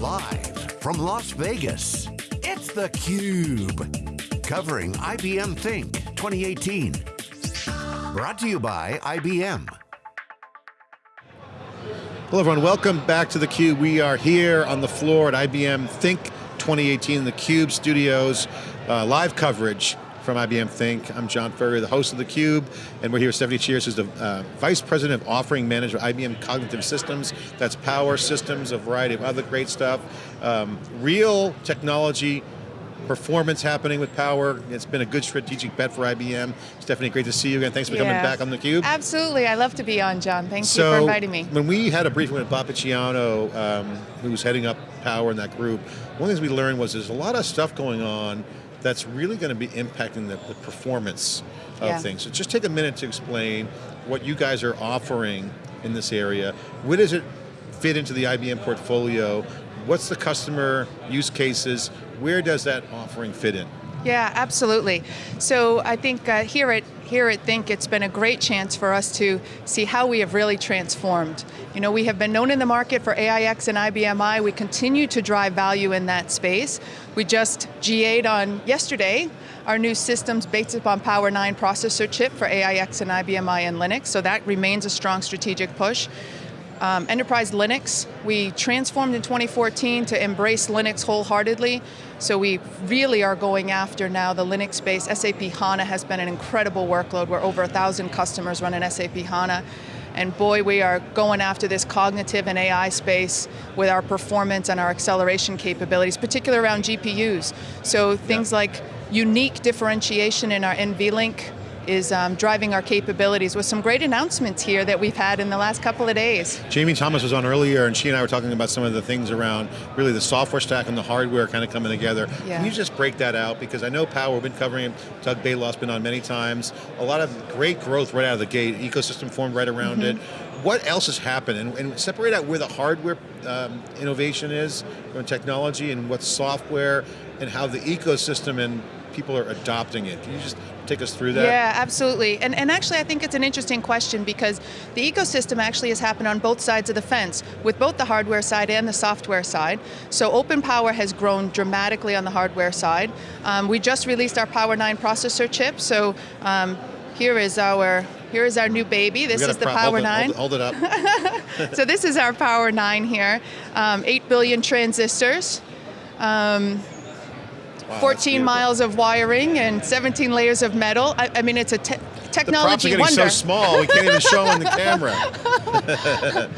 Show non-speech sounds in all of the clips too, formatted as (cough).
Live from Las Vegas, it's theCUBE. Covering IBM Think 2018. Brought to you by IBM. Hello everyone, welcome back to theCUBE. We are here on the floor at IBM Think 2018, the CUBE studios, uh, live coverage from IBM Think. I'm John Furrier, the host of theCUBE, and we're here with Stephanie Chiras, who's the uh, Vice President of Offering Manager, IBM Cognitive Systems. That's power systems, a variety of other great stuff. Um, real technology, performance happening with power. It's been a good strategic bet for IBM. Stephanie, great to see you again. Thanks for yeah. coming back on theCUBE. Absolutely, I love to be on, John. Thank so, you for inviting me. when we had a briefing with Bob Picciano, um, who's heading up power in that group, one of the things we learned was there's a lot of stuff going on that's really going to be impacting the, the performance of yeah. things. So just take a minute to explain what you guys are offering in this area. Where does it fit into the IBM portfolio? What's the customer use cases? Where does that offering fit in? Yeah, absolutely. So I think uh, here at here at Think, it's been a great chance for us to see how we have really transformed. You know, we have been known in the market for AIX and IBM i. We continue to drive value in that space. We just GA'd on yesterday our new systems based upon Power 9 processor chip for AIX and IBM i and Linux, so that remains a strong strategic push. Um, Enterprise Linux, we transformed in 2014 to embrace Linux wholeheartedly. So we really are going after now the Linux space. SAP HANA has been an incredible workload. We're over a thousand customers running SAP HANA. And boy, we are going after this cognitive and AI space with our performance and our acceleration capabilities, particularly around GPUs. So things yeah. like unique differentiation in our NVLink is um, driving our capabilities with some great announcements here that we've had in the last couple of days. Jamie Thomas was on earlier and she and I were talking about some of the things around really the software stack and the hardware kind of coming together. Yeah. Can you just break that out? Because I know Power, we've been covering it, Doug Balog's been on many times. A lot of great growth right out of the gate, ecosystem formed right around mm -hmm. it. What else has happened? And, and, separate out where the hardware um, innovation is from technology and what's software and how the ecosystem and people are adopting it. Can you just take us through that? Yeah, absolutely. And, and actually I think it's an interesting question because the ecosystem actually has happened on both sides of the fence, with both the hardware side and the software side. So Open Power has grown dramatically on the hardware side. Um, we just released our Power 9 processor chip, so um, here is our here is our new baby. This is the Power hold 9. It, hold, it, hold it up. (laughs) so this is our Power 9 here. Um, 8 billion transistors. Um, Wow, 14 miles of wiring and 17 layers of metal. I, I mean, it's a te technology the props are getting wonder. so small, we can't even show on the (laughs) camera.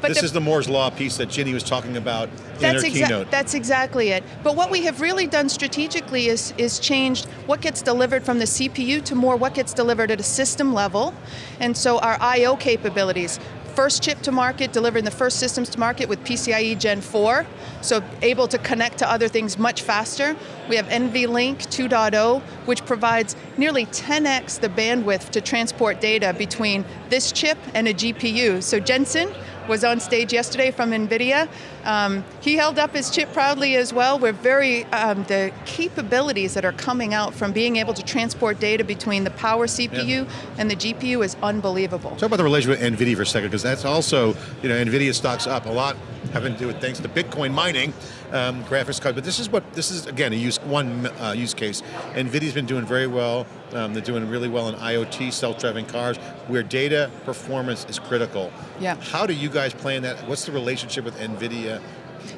But this the, is the Moore's Law piece that Ginny was talking about in her keynote. That's exactly it. But what we have really done strategically is, is changed what gets delivered from the CPU to more what gets delivered at a system level. And so our I.O. capabilities, first chip to market, delivering the first systems to market with PCIe Gen 4, so able to connect to other things much faster. We have NVLink 2.0, which provides nearly 10x the bandwidth to transport data between this chip and a GPU. So Jensen, was on stage yesterday from NVIDIA. Um, he held up his chip proudly as well. We're very, um, the capabilities that are coming out from being able to transport data between the power CPU yeah. and the GPU is unbelievable. Talk about the relationship with NVIDIA for a second, because that's also, you know, NVIDIA stocks up a lot having to do with thanks to Bitcoin mining, um, graphics card, but this is what, this is again, a use, one uh, use case. NVIDIA's been doing very well, um, they're doing really well in IoT, self-driving cars, where data performance is critical. Yeah. How do you guys plan that? What's the relationship with NVIDIA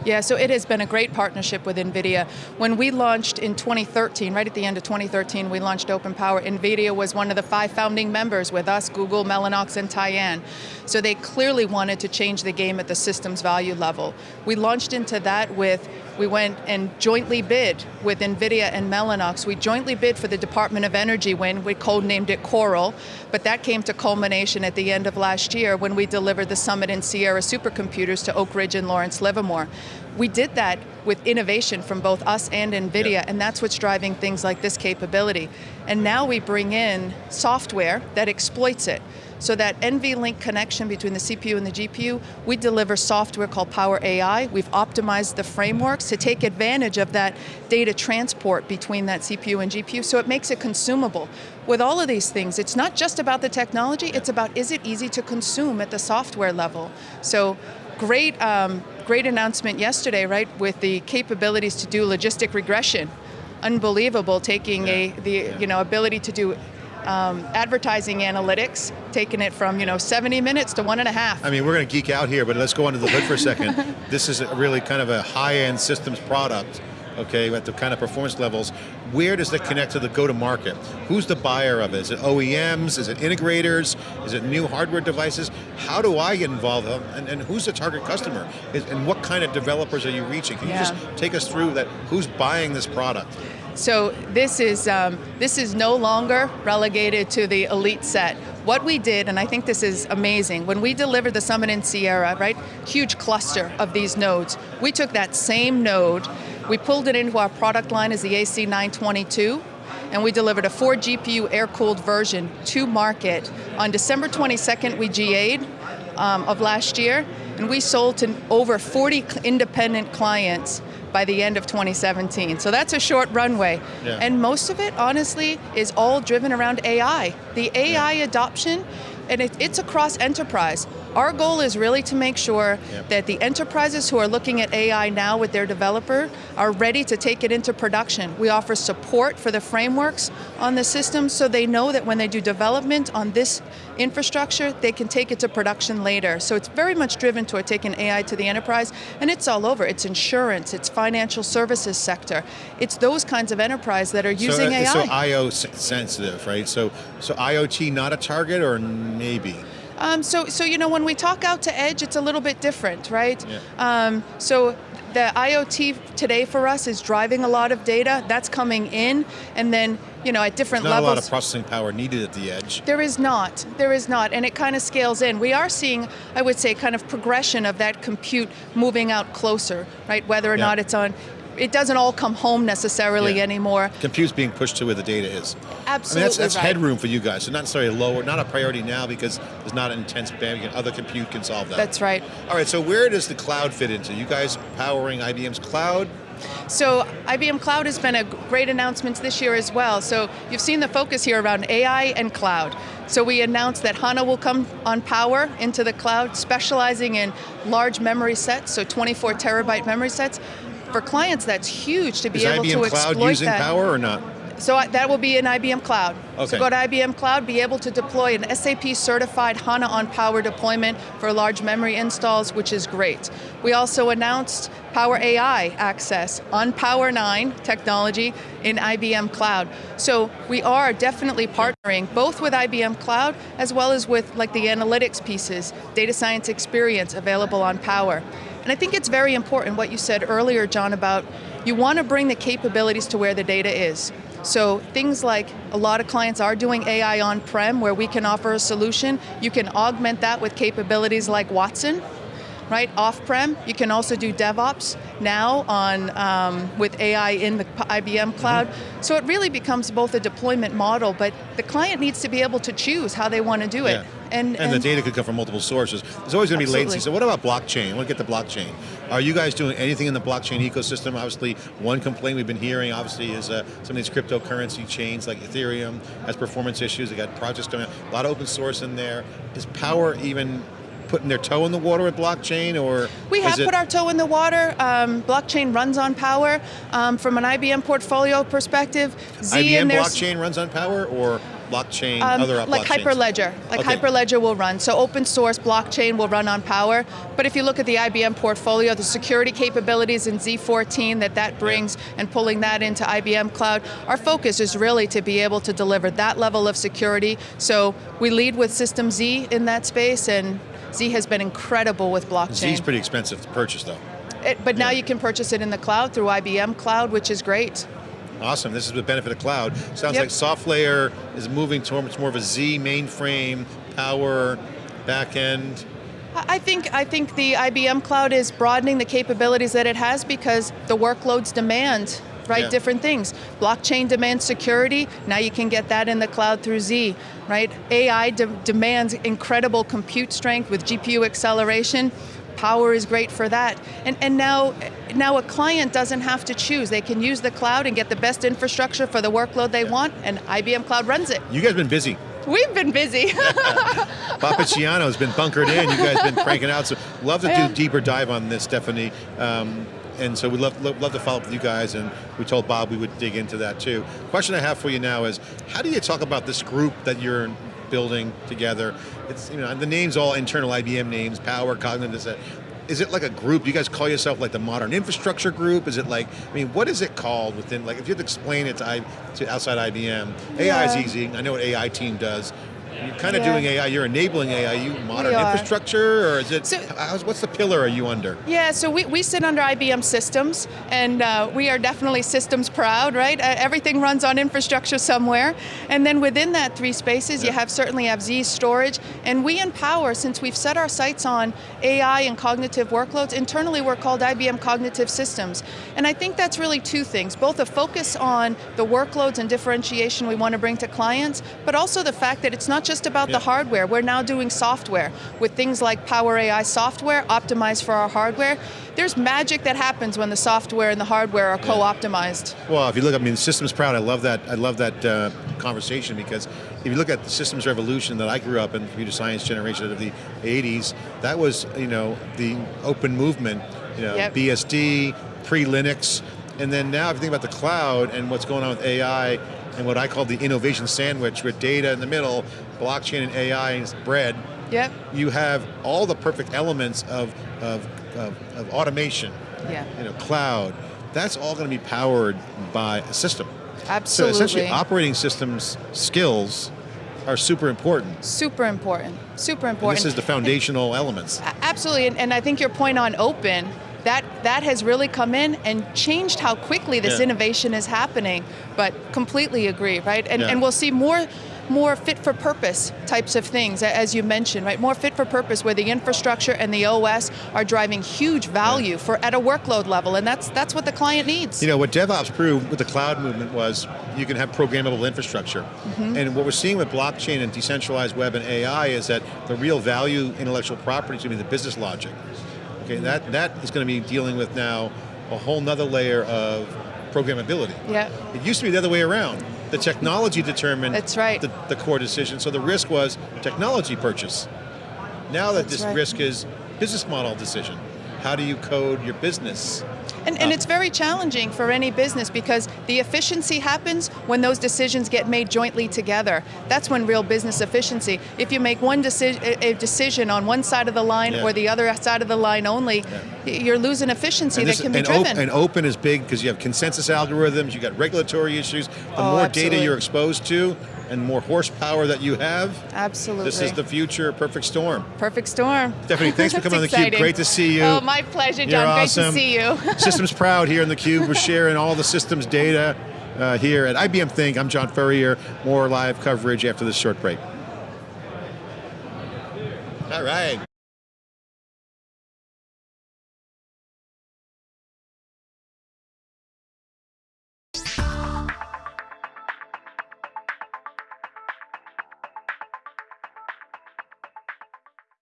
yeah, so it has been a great partnership with NVIDIA. When we launched in 2013, right at the end of 2013, we launched Open Power. NVIDIA was one of the five founding members with us, Google, Mellanox, and Tyan. So they clearly wanted to change the game at the systems value level. We launched into that with we went and jointly bid with NVIDIA and Mellanox. We jointly bid for the Department of Energy win, we codenamed it Coral, but that came to culmination at the end of last year when we delivered the Summit and Sierra supercomputers to Oak Ridge and Lawrence Livermore. We did that with innovation from both us and NVIDIA, and that's what's driving things like this capability. And now we bring in software that exploits it. So that NVLink connection between the CPU and the GPU, we deliver software called Power AI. We've optimized the frameworks to take advantage of that data transport between that CPU and GPU, so it makes it consumable. With all of these things, it's not just about the technology, it's about is it easy to consume at the software level. So great, um, great announcement yesterday, right, with the capabilities to do logistic regression. Unbelievable, taking a the you know ability to do um, advertising analytics, taking it from you know 70 minutes to one and a half. I mean, we're going to geek out here, but let's go under the hood for a second. (laughs) this is a really kind of a high-end systems product okay, at the kind of performance levels, where does that connect to the go-to-market? Who's the buyer of it? Is it OEMs? Is it integrators? Is it new hardware devices? How do I get involved? And, and who's the target customer? Is, and what kind of developers are you reaching? Can Yeah. you just take us through that? Who's buying this product? So this is um, this is no longer relegated to the elite set. What we did, and I think this is amazing, when we delivered the Summit in Sierra, right, huge cluster of these nodes, we took that same node, we pulled it into our product line as the AC922, and we delivered a four GPU air-cooled version to market. On December 22nd, we GA'd um, of last year, and we sold to over 40 independent clients by the end of 2017. So that's a short runway. Yeah. And most of it, honestly, is all driven around AI. The AI adoption, and it, it's across enterprise. Our goal is really to make sure Yep. that the enterprises who are looking at AI now with their developer are ready to take it into production. We offer support for the frameworks on the system so they know that when they do development on this infrastructure, they can take it to production later. So it's very much driven toward taking AI to the enterprise, and it's all over. It's insurance, it's financial services sector. It's those kinds of enterprise that are using so, uh, AI. So IO sensitive, right? So, so IoT not a target or maybe? Um, so, so you know, when we talk out to edge, it's a little bit different, right? Yeah. Um, so the IoT today for us is driving a lot of data. That's coming in, and then you know at different Not a levels. lot of processing power needed at the edge. There is not. There is not, and it kind of scales in. We are seeing, I would say, kind of progression of that compute moving out closer, right? Whether or Yeah. not it's on, it doesn't all come home necessarily Yeah. anymore. Compute's being pushed to where the data is. Absolutely I mean, that's, that's right. headroom for you guys. So not necessarily lower, not a priority now because there's not an intense bandwidth. Other compute can solve that. That's right. All right, so where does the cloud fit into? You guys powering IBM's cloud? So IBM Cloud has been a great announcement this year as well. So you've seen the focus here around AI and cloud. So we announced that HANA will come on power into the cloud, specializing in large memory sets, so 24 terabyte memory sets. For clients, that's huge to be Is able IBM to cloud exploit using that. power or not? So that will be in IBM Cloud. Okay. So go to IBM Cloud, be able to deploy an SAP certified HANA on Power deployment for large memory installs, which is great. We also announced Power AI access on Power 9 technology in IBM Cloud. So we are definitely partnering both with IBM Cloud as well as with like the analytics pieces, data science experience available on Power. And I think it's very important what you said earlier, John, about you want to bring the capabilities to where the data is. So things like a lot of clients are doing AI on-prem where we can offer a solution. You can augment that with capabilities like Watson, right? Off-prem, you can also do DevOps now on um, with AI in the IBM cloud. So it really becomes both a deployment model, but the client needs to be able to choose how they want to do it. Yeah. And, And, the data could come from multiple sources. There's always going to be latency. So what about blockchain? I want to get the blockchain. Are you guys doing anything in the blockchain ecosystem? Obviously, one complaint we've been hearing, obviously, is uh, some of these cryptocurrency chains like Ethereum has performance issues. They got projects going on. A lot of open source in there. Is Power even putting their toe in the water with blockchain, or We have put our toe in the water. Um, blockchain runs on Power. Um, from an IBM portfolio perspective, Z IBM blockchain runs on Power, or blockchain um, other like blockchains? Hyperledger. Like Okay. Hyperledger will run. So open source blockchain will run on Power. But if you look at the IBM portfolio, the security capabilities in Z14 that that brings and pulling that into IBM Cloud, our focus is really to be able to deliver that level of security. So we lead with System Z in that space and Z has been incredible with blockchain. Z's pretty expensive to purchase, though. It- but now you can purchase it in the cloud through IBM Cloud, which is great. Awesome. This is the benefit of cloud. Sounds Yep. like SoftLayer is moving towards more of a Z mainframe, power, backend. I think I think the IBM Cloud is broadening the capabilities that it has because the workloads demand right Yeah. different things. Blockchain demands security. Now you can get that in the cloud through Z. Right? AI de- demands incredible compute strength with GPU acceleration. Power is great for that. And and now now a client doesn't have to choose. They can use the cloud and get the best infrastructure for the workload they want, and IBM Cloud runs it. You guys have been busy. We've been busy. (laughs) Papaciano has been bunkered in. You guys have been cranking out. So love to Yeah. do deeper dive on this, Stephanie. Um, and so we'd love, love, love to follow up with you guys, and we told Bob we would dig into that too. Question I have for you now is, how do you talk about this group that you're building together? It's you know the names all internal IBM names, Power, Cognitive. this, that. Is it like a group? Do you guys call yourself like the Modern Infrastructure Group? Is it like, I mean, what is it called within, like if you had to explain it to, I, to outside IBM, AI is easy, I know what AI team does. You're kind of Yeah. doing AI, you're enabling AI, you modern infrastructure, or is it, So- what's the pillar are you under? Yeah, so we, we sit under IBM Systems, and uh, we are definitely systems proud, right? Uh, everything runs on infrastructure somewhere. And then within that three spaces, you have certainly have Z storage, and we empower, since we've set our sights on AI and cognitive workloads, internally we're called IBM Cognitive Systems. And I think that's really two things, both a focus on the workloads and differentiation we want to bring to clients, but also the fact that it's not just about Yeah. the hardware, we're now doing software with things like Power AI software optimized for our hardware. There's magic that happens when the software and the hardware are co-optimized. Well, if you look, I mean, systems proud. I love that. I love that uh, conversation because if you look at the systems revolution that I grew up in, computer science generation of the '80s, that was you know the open movement. You know, Yep. BSD, pre-Linux, and then now if you think about the cloud and what's going on with AI and what I call the innovation sandwich with data in the middle, blockchain and AI is bread. Yep. You have all the perfect elements of of, of, of automation. Yeah. You know, cloud. That's all going to be powered by a system. Absolutely. So essentially, operating systems skills are super important. Super important. Super And important. this is the foundational elements. Absolutely, and, and I think your point on open, that that has really come in and changed how quickly this Yeah. innovation is happening. But completely agree, right? And Yeah. and we'll see more more fit for purpose types of things, as you mentioned, right? More fit for purpose where the infrastructure and the OS are driving huge value for at a workload level, and that's that's what the client needs. You know, what DevOps proved with the cloud movement was you can have programmable infrastructure. Mm-hmm. And what we're seeing with blockchain and decentralized web and AI is that the real value intellectual property is going to be the business logic. Okay, that, that is going to be dealing with now a whole nother layer of programmability. yeah. It used to be the other way around. The technology determined That's right. the, the core decision, so the risk was technology purchase. Now that That's this right. risk is business model decision. How do you code your business? And, and it's very challenging for any business because the efficiency happens when those decisions get made jointly together. That's when real business efficiency. If you make one deci- a a decision on one side of the line Yeah. or the other side of the line only, y- you're losing efficiency And, that this- can be and, op- driven. and open is big because you have consensus algorithms, you got regulatory issues. The Oh, more absolutely. data you're exposed to and more horsepower that you have, Absolutely. this is the future perfect storm. perfect storm. Stephanie, thanks for (laughs) coming on theCUBE. Great to see you. Oh, my pleasure, You're John. Great awesome. to see you. (laughs) systems proud here in theCUBE. We're sharing all the systems data uh, here at IBM Think. I'm John Furrier. More live coverage after this short break. All right.